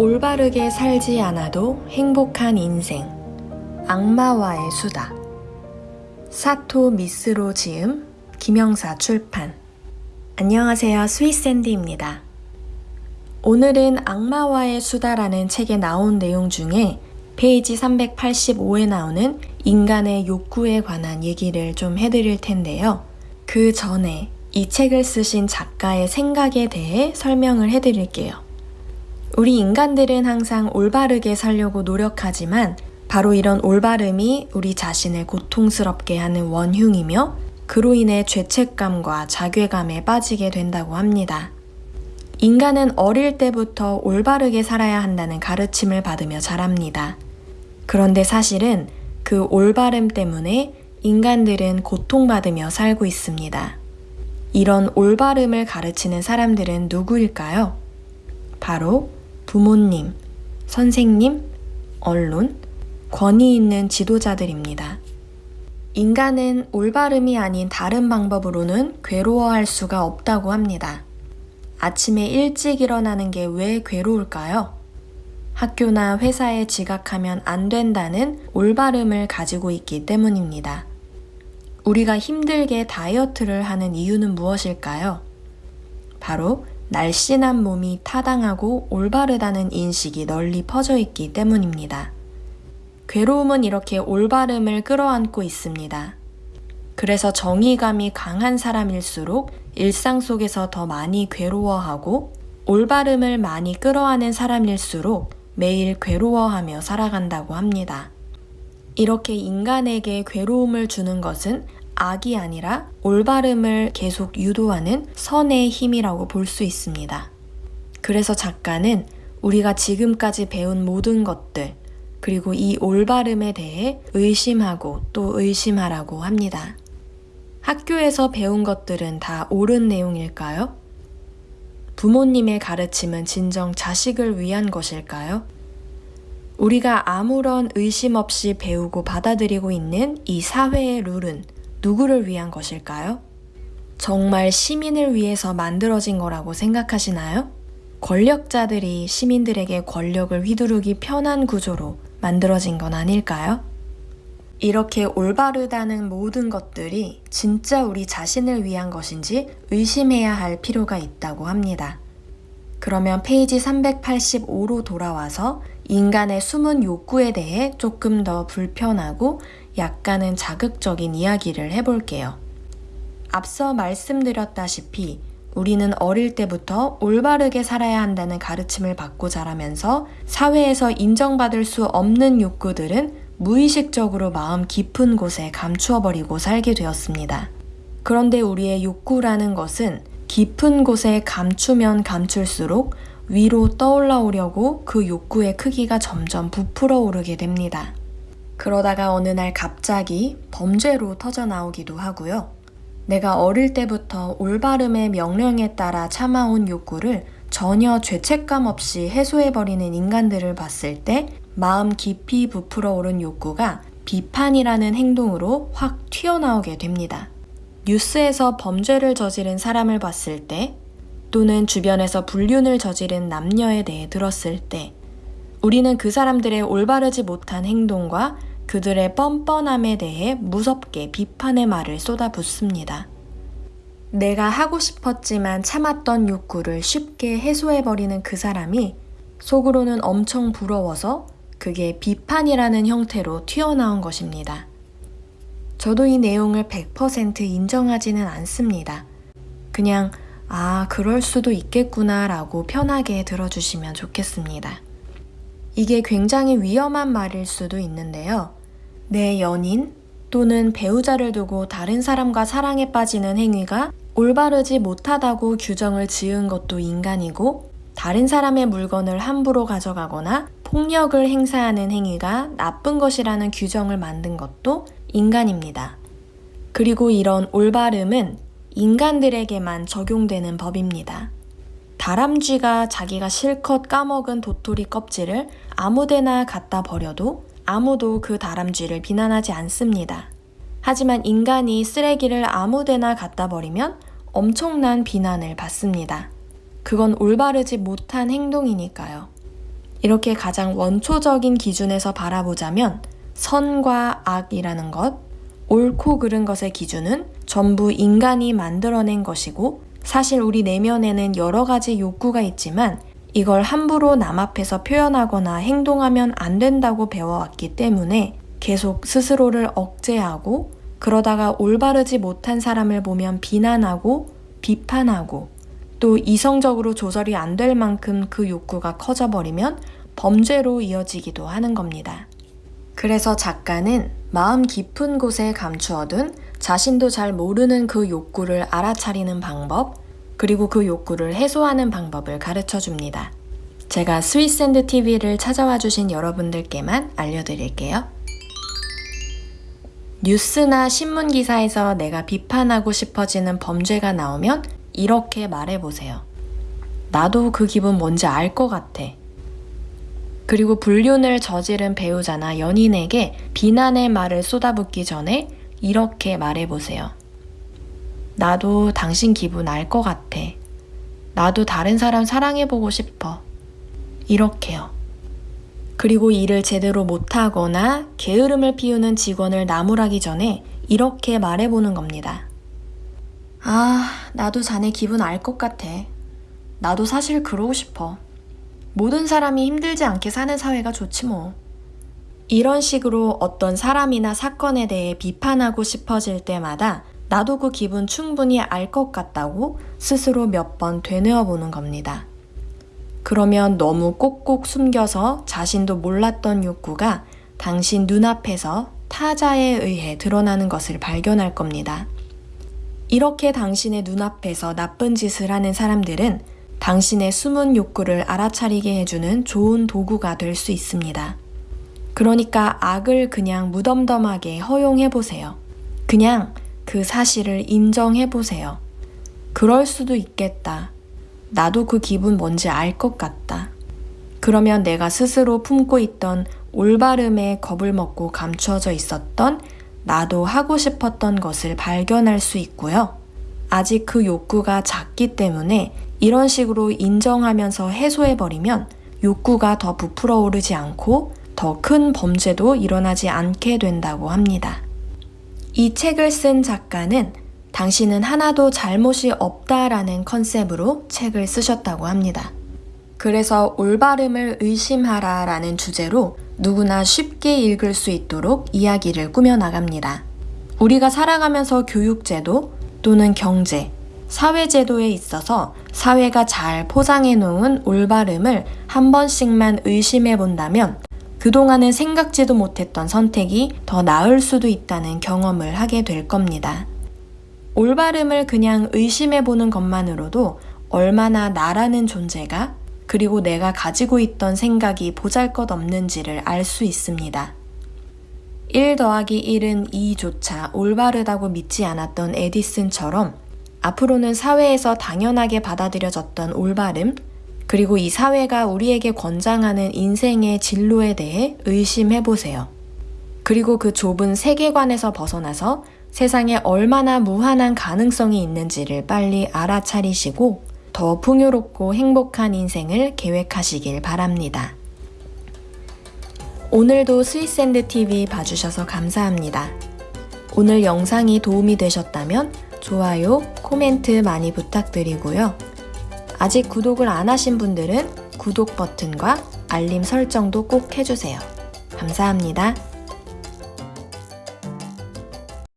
올바르게 살지 않아도 행복한 인생. 악마와의 수다. 사토 미스로 지음, 김영사 출판. 안녕하세요. 스위스앤디입니다. 오늘은 악마와의 수다라는 책에 나온 내용 중에 페이지 385에 나오는 인간의 욕구에 관한 얘기를 좀 해드릴 텐데요. 그 전에 이 책을 쓰신 작가의 생각에 대해 설명을 해드릴게요. 우리 인간들은 항상 올바르게 살려고 노력하지만 바로 이런 올바름이 우리 자신을 고통스럽게 하는 원흉이며 그로 인해 죄책감과 자괴감에 빠지게 된다고 합니다. 인간은 어릴 때부터 올바르게 살아야 한다는 가르침을 받으며 자랍니다. 그런데 사실은 그 올바름 때문에 인간들은 고통받으며 살고 있습니다. 이런 올바름을 가르치는 사람들은 누구일까요? 바로 부모님, 선생님, 언론, 권위 있는 지도자들입니다. 인간은 올바름이 아닌 다른 방법으로는 괴로워할 수가 없다고 합니다. 아침에 일찍 일어나는 게 왜 괴로울까요? 학교나 회사에 지각하면 안 된다는 올바름을 가지고 있기 때문입니다. 우리가 힘들게 다이어트를 하는 이유는 무엇일까요? 바로 날씬한 몸이 타당하고 올바르다는 인식이 널리 퍼져 있기 때문입니다. 괴로움은 이렇게 올바름을 끌어안고 있습니다. 그래서 정의감이 강한 사람일수록 일상 속에서 더 많이 괴로워하고 올바름을 많이 끌어안은 사람일수록 매일 괴로워하며 살아간다고 합니다. 이렇게 인간에게 괴로움을 주는 것은 악이 아니라 올바름을 계속 유도하는 선의 힘이라고 볼 수 있습니다. 그래서 작가는 우리가 지금까지 배운 모든 것들, 그리고 이 올바름에 대해 의심하고 또 의심하라고 합니다. 학교에서 배운 것들은 다 옳은 내용일까요? 부모님의 가르침은 진정 자식을 위한 것일까요? 우리가 아무런 의심 없이 배우고 받아들이고 있는 이 사회의 룰은 누구를 위한 것일까요? 정말 시민을 위해서 만들어진 거라고 생각하시나요? 권력자들이 시민들에게 권력을 휘두르기 편한 구조로 만들어진 건 아닐까요? 이렇게 올바르다는 모든 것들이 진짜 우리 자신을 위한 것인지 의심해야 할 필요가 있다고 합니다. 그러면 페이지 385로 돌아와서 인간의 숨은 욕구에 대해 조금 더 불편하고 약간은 자극적인 이야기를 해볼게요. 앞서 말씀드렸다시피 우리는 어릴 때부터 올바르게 살아야 한다는 가르침을 받고 자라면서 사회에서 인정받을 수 없는 욕구들은 무의식적으로 마음 깊은 곳에 감추어버리고 살게 되었습니다. 그런데 우리의 욕구라는 것은 깊은 곳에 감추면 감출수록 위로 떠올라오려고 그 욕구의 크기가 점점 부풀어 오르게 됩니다. 그러다가 어느 날 갑자기 범죄로 터져 나오기도 하고요. 내가 어릴 때부터 올바름의 명령에 따라 참아온 욕구를 전혀 죄책감 없이 해소해버리는 인간들을 봤을 때 마음 깊이 부풀어 오른 욕구가 비판이라는 행동으로 확 튀어나오게 됩니다. 뉴스에서 범죄를 저지른 사람을 봤을 때 또는 주변에서 불륜을 저지른 남녀에 대해 들었을 때 우리는 그 사람들의 올바르지 못한 행동과 그들의 뻔뻔함에 대해 무섭게 비판의 말을 쏟아붓습니다. 내가 하고 싶었지만 참았던 욕구를 쉽게 해소해버리는 그 사람이 속으로는 엄청 부러워서 그게 비판이라는 형태로 튀어나온 것입니다. 저도 이 내용을 100% 인정하지는 않습니다. 그냥, 아, 그럴 수도 있겠구나 라고 편하게 들어주시면 좋겠습니다. 이게 굉장히 위험한 말일 수도 있는데요. 내 연인 또는 배우자를 두고 다른 사람과 사랑에 빠지는 행위가 올바르지 못하다고 규정을 지은 것도 인간이고 다른 사람의 물건을 함부로 가져가거나 폭력을 행사하는 행위가 나쁜 것이라는 규정을 만든 것도 인간입니다. 그리고 이런 올바름은 인간들에게만 적용되는 법입니다. 다람쥐가 자기가 실컷 까먹은 도토리 껍질을 아무데나 갖다 버려도 아무도 그 다람쥐를 비난하지 않습니다. 하지만 인간이 쓰레기를 아무데나 갖다 버리면 엄청난 비난을 받습니다. 그건 올바르지 못한 행동이니까요. 이렇게 가장 원초적인 기준에서 바라보자면 선과 악이라는 것, 옳고 그른 것의 기준은 전부 인간이 만들어낸 것이고 사실 우리 내면에는 여러 가지 욕구가 있지만 이걸 함부로 남 앞에서 표현하거나 행동하면 안 된다고 배워왔기 때문에 계속 스스로를 억제하고 그러다가 올바르지 못한 사람을 보면 비난하고 비판하고 또 이성적으로 조절이 안 될 만큼 그 욕구가 커져버리면 범죄로 이어지기도 하는 겁니다. 그래서 작가는 마음 깊은 곳에 감추어둔 자신도 잘 모르는 그 욕구를 알아차리는 방법, 그리고 그 욕구를 해소하는 방법을 가르쳐 줍니다. 제가 스위스앤드 TV를 찾아와 주신 여러분들께만 알려드릴게요. 뉴스나 신문 기사에서 내가 비판하고 싶어지는 범죄가 나오면 이렇게 말해보세요. 나도 그 기분 뭔지 알 것 같아. 그리고 불륜을 저지른 배우자나 연인에게 비난의 말을 쏟아붓기 전에 이렇게 말해보세요. 나도 당신 기분 알 것 같아. 나도 다른 사람 사랑해보고 싶어. 이렇게요. 그리고 일을 제대로 못하거나 게으름을 피우는 직원을 나무라기 전에 이렇게 말해보는 겁니다. 아, 나도 자네 기분 알 것 같아. 나도 사실 그러고 싶어. 모든 사람이 힘들지 않게 사는 사회가 좋지 뭐. 이런 식으로 어떤 사람이나 사건에 대해 비판하고 싶어질 때마다 나도 그 기분 충분히 알 것 같다고 스스로 몇 번 되뇌어 보는 겁니다. 그러면 너무 꼭꼭 숨겨서 자신도 몰랐던 욕구가 당신 눈앞에서 타자에 의해 드러나는 것을 발견할 겁니다. 이렇게 당신의 눈앞에서 나쁜 짓을 하는 사람들은 당신의 숨은 욕구를 알아차리게 해주는 좋은 도구가 될 수 있습니다. 그러니까 악을 그냥 무덤덤하게 허용해 보세요. 그냥 그 사실을 인정해 보세요. 그럴 수도 있겠다. 나도 그 기분 뭔지 알 것 같다. 그러면 내가 스스로 품고 있던 올바름에 겁을 먹고 감추어져 있었던 나도 하고 싶었던 것을 발견할 수 있고요. 아직 그 욕구가 작기 때문에 이런 식으로 인정하면서 해소해버리면 욕구가 더 부풀어 오르지 않고 더 큰 범죄도 일어나지 않게 된다고 합니다. 이 책을 쓴 작가는 당신은 하나도 잘못이 없다라는 컨셉으로 책을 쓰셨다고 합니다. 그래서 올바름을 의심하라 라는 주제로 누구나 쉽게 읽을 수 있도록 이야기를 꾸며나갑니다. 우리가 살아가면서 교육제도 또는 경제, 사회제도에 있어서 사회가 잘 포장해 놓은 올바름을 한 번씩만 의심해 본다면 그동안은 생각지도 못했던 선택이 더 나을 수도 있다는 경험을 하게 될 겁니다. 올바름을 그냥 의심해 보는 것만으로도 얼마나 나라는 존재가 그리고 내가 가지고 있던 생각이 보잘 것 없는지를 알 수 있습니다. 1 더하기 1은 2조차 올바르다고 믿지 않았던 에디슨처럼 앞으로는 사회에서 당연하게 받아들여졌던 올바름, 그리고 이 사회가 우리에게 권장하는 인생의 진로에 대해 의심해 보세요. 그리고 그 좁은 세계관에서 벗어나서 세상에 얼마나 무한한 가능성이 있는지를 빨리 알아차리시고 더 풍요롭고 행복한 인생을 계획하시길 바랍니다. 오늘도 스위스앤드 TV 봐주셔서 감사합니다. 오늘 영상이 도움이 되셨다면 좋아요, 코멘트 많이 부탁드리고요. 아직 구독을 안 하신 분들은 구독 버튼과 알림 설정도 꼭 해주세요. 감사합니다.